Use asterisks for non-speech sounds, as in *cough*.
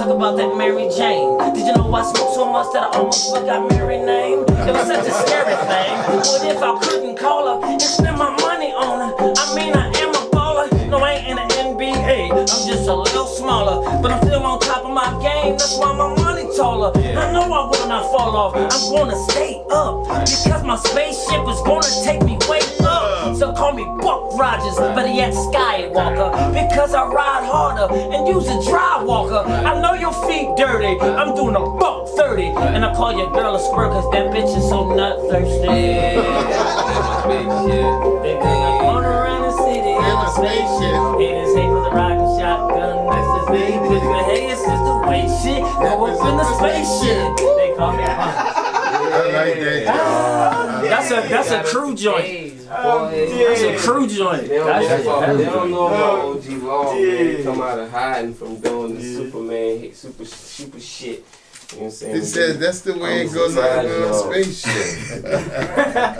Talk about that Mary Jane. Did you know I smoked so much that I almost forgot Mary name? It was such a scary thing. What if I couldn't call her and spend my money on her? I mean, I am a baller. No, I ain't in the NBA. I'm just a little smaller, but I'm still on top of my game. That's why my money taller. I know I will not fall off. I'm gonna stay up because my spaceship is gonna take me way up. So call me Buck Rogers, but he at Skywalker because I harder and use a dry walker. I know your feet dirty. I'm doing a buck 30, and I call your girl a squirt cause that bitch is so nut thirsty. They think I'm going around the city in a spaceship. Haters hate for the rockin' shotgun next to me. Cause the haters is the way shit go up in the spaceship. They call me Punk. I like that. That's a that's a crew joint. That's a crew joint. They don't, That's know about, they a, don't know about OG Law, man. He come out of hiding from doing the Superman, super, super shit. You know what I'm saying? He says that's the way I'm it goes on surprised, a spaceship. *laughs* *laughs*